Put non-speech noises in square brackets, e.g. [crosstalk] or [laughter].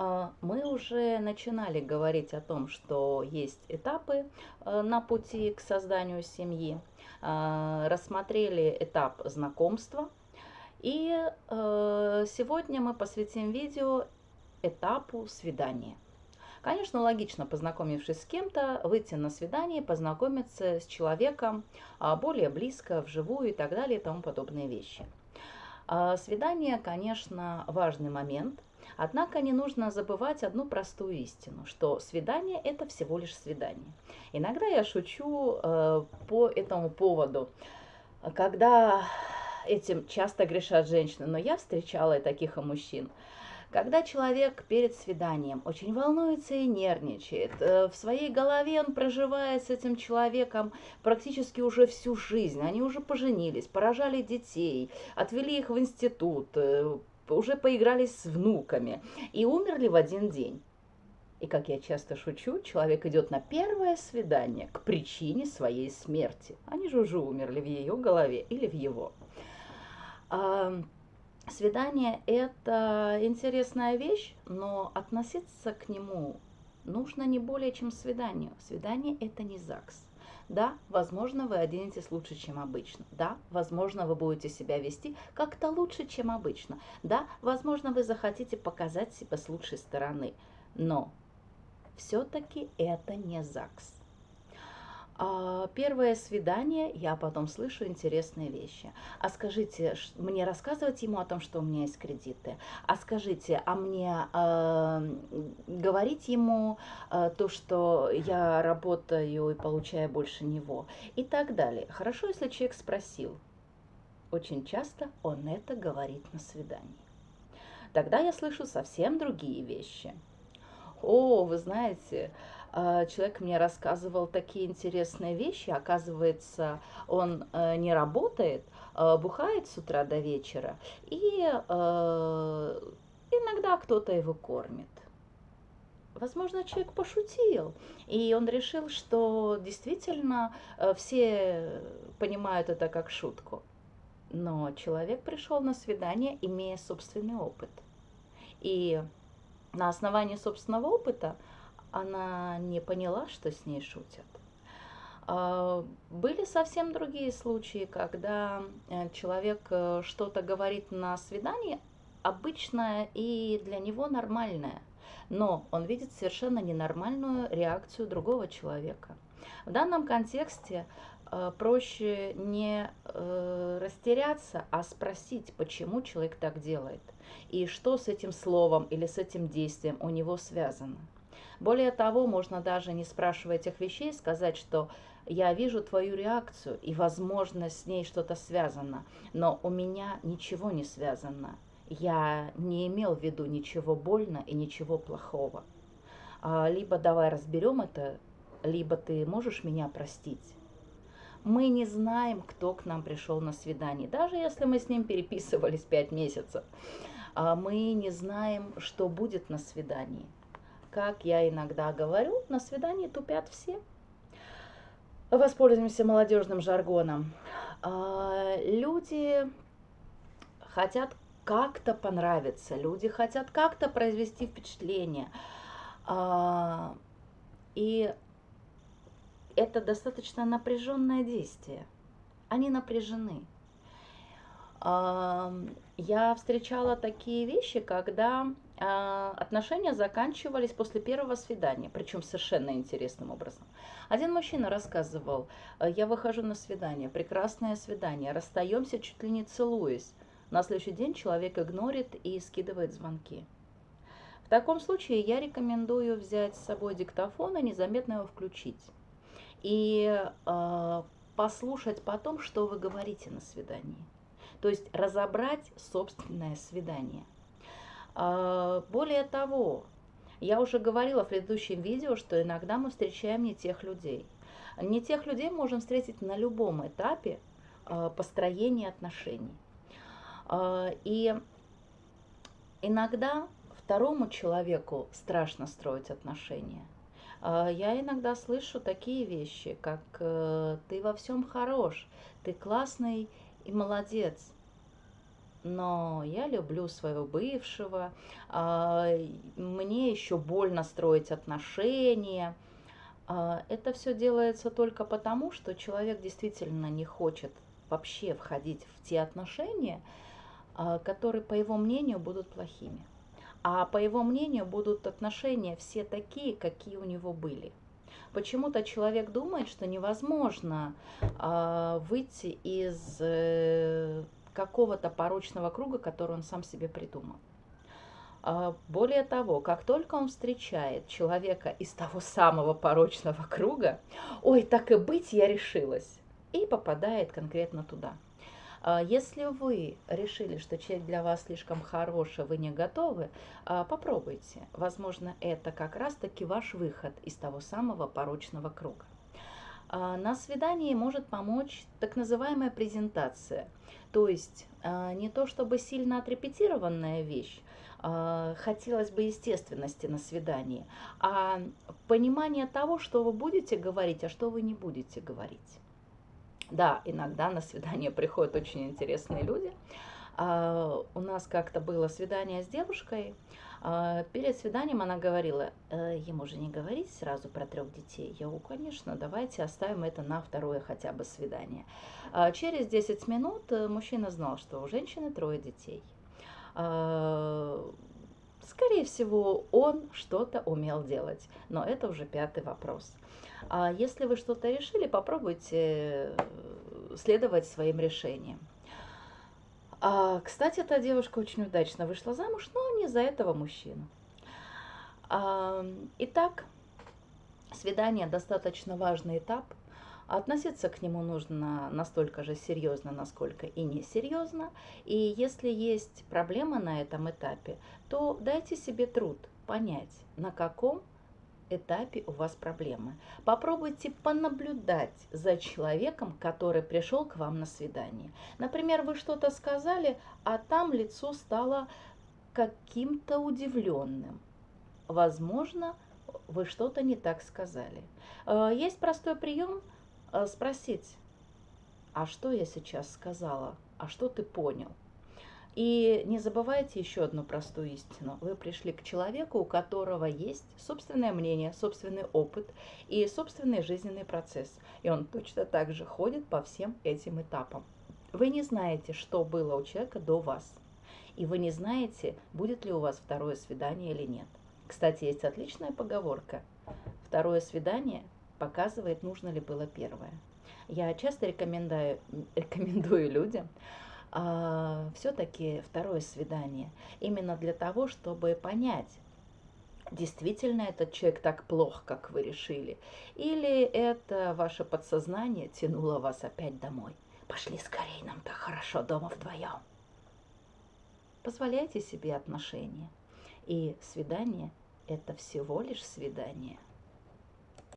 А, мы уже начинали говорить о том, что есть этапы э, на пути к созданию семьи, а, рассмотрели этап знакомства, и э, сегодня мы посвятим видео этапу свидания. Конечно, логично, познакомившись с кем-то, выйти на свидание, познакомиться с человеком а, более близко, вживую и так далее и тому подобные вещи. Свидание, конечно, важный момент – Однако не нужно забывать одну простую истину, что свидание – это всего лишь свидание. Иногда я шучу э, по этому поводу, когда этим часто грешат женщины, но я встречала и таких и мужчин. Когда человек перед свиданием очень волнуется и нервничает, э, в своей голове он проживает с этим человеком практически уже всю жизнь. Они уже поженились, поражали детей, отвели их в институт, э, уже поигрались с внуками и умерли в один день. И, как я часто шучу, человек идет на первое свидание к причине своей смерти. Они же уже умерли в ее голове или в его. А, свидание – это интересная вещь, но относиться к нему нужно не более чем свиданию. Свидание – это не ЗАГС. Да, возможно, вы оденетесь лучше, чем обычно. Да, возможно, вы будете себя вести как-то лучше, чем обычно. Да, возможно, вы захотите показать себя с лучшей стороны. Но все-таки это не ЗАГС. А, первое свидание, я потом слышу интересные вещи. А скажите, мне рассказывать ему о том, что у меня есть кредиты? А скажите, а мне э, говорить ему э, то, что я работаю и получаю больше него? И так далее. Хорошо, если человек спросил. Очень часто он это говорит на свидании. Тогда я слышу совсем другие вещи. О, вы знаете, человек мне рассказывал такие интересные вещи. Оказывается, он э, не работает, а бухает с утра до вечера, и э, иногда кто-то его кормит. Возможно, человек пошутил, и он решил, что действительно э, все понимают это как шутку. Но человек пришел на свидание, имея собственный опыт. И на основании собственного опыта она не поняла, что с ней шутят. А, были совсем другие случаи, когда э, человек э, что-то говорит на свидании, обычное и для него нормальное, но он видит совершенно ненормальную реакцию другого человека. В данном контексте э, проще не растеряться, а спросить, почему человек так делает, и что с этим словом или с этим действием у него связано. Более того, можно даже не спрашивая этих вещей сказать, что я вижу твою реакцию, и, возможно, с ней что-то связано, но у меня ничего не связано. Я не имел в виду ничего больно и ничего плохого. А, либо давай разберем это, либо ты можешь меня простить. Мы не знаем, кто к нам пришел на свидание, даже если мы с ним переписывались пять месяцев. А мы не знаем, что будет на свидании как я иногда говорю, на свидании тупят все. Воспользуемся молодежным жаргоном. А, люди хотят как-то понравиться, люди хотят как-то произвести впечатление. А, и это достаточно напряженное действие. Они напряжены. А, я встречала такие вещи, когда отношения заканчивались после первого свидания, причем совершенно интересным образом. Один мужчина рассказывал, «Э, я выхожу на свидание, прекрасное свидание, расстаемся чуть ли не целуясь. На следующий день человек игнорит и скидывает звонки. В таком случае я рекомендую взять с собой диктофон и незаметно его включить. И э, послушать потом, что вы говорите на свидании. То есть разобрать собственное свидание – а, более того, я уже говорила в предыдущем видео, что иногда мы встречаем не тех людей. Не тех людей можем встретить на любом этапе а, построения отношений. А, и иногда второму человеку страшно строить отношения. Я иногда слышу такие вещи, как «ты во всем хорош», «ты классный и молодец», но я люблю своего бывшего, а, мне еще больно строить отношения. А, это все делается только потому, что человек действительно не хочет вообще входить в те отношения, а, которые, по его мнению, будут плохими. А по его мнению, будут отношения все такие, какие у него были. Почему-то человек думает, что невозможно э, выйти из э, какого-то порочного круга, который он сам себе придумал. Э, более того, как только он встречает человека из того самого порочного круга, ой, так и быть, я решилась, и попадает конкретно туда – а, если вы решили, что человек для вас слишком хороший, вы не готовы, а, попробуйте. Возможно, это как раз-таки ваш выход из того самого порочного круга. А, на свидании может помочь так называемая презентация. То есть не то чтобы сильно отрепетированная вещь, хотелось бы естественности на свидании, а понимание того, что вы будете говорить, а что вы не будете говорить. Да, иногда на свидание [laughs] приходят очень интересные люди. А, у нас как-то было свидание с девушкой. А, перед свиданием она говорила, э, ему же не говорить сразу про трех детей. Я говорю, конечно, давайте оставим это на второе хотя бы свидание. А, через 10 минут э, мужчина знал, что у женщины трое детей. А, скорее всего, он что-то умел делать, но это уже пятый вопрос. А если вы что-то решили, попробуйте следовать своим решениям. А, кстати, эта девушка очень удачно вышла замуж, но не за этого мужчину. А, итак, свидание достаточно важный этап. Относиться к нему нужно настолько же серьезно, насколько и несерьезно. И если есть проблемы на этом этапе, то дайте себе труд понять, на каком этапе у вас проблемы. Попробуйте понаблюдать за человеком, который пришел к вам на свидание. Например, вы что-то сказали, а там лицо стало каким-то удивленным. Возможно, вы что-то не так сказали. Э, есть простой прием э, спросить, а что я сейчас сказала, а что ты понял? И не забывайте еще одну простую истину. Вы пришли к человеку, у которого есть собственное мнение, собственный опыт и собственный жизненный процесс. И он точно так же ходит по всем этим этапам. Вы не знаете, что было у человека до вас. И вы не знаете, будет ли у вас второе свидание или нет. Кстати, есть отличная поговорка. Второе свидание показывает, нужно ли было первое. Я часто рекомендую, рекомендую людям все-таки второе свидание. Именно для того, чтобы понять, действительно этот человек так плох, как вы решили, или это ваше подсознание тянуло вас опять домой. Пошли скорее, нам так хорошо дома вдвоем. Позволяйте себе отношения. И свидание – это всего лишь свидание –